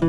빈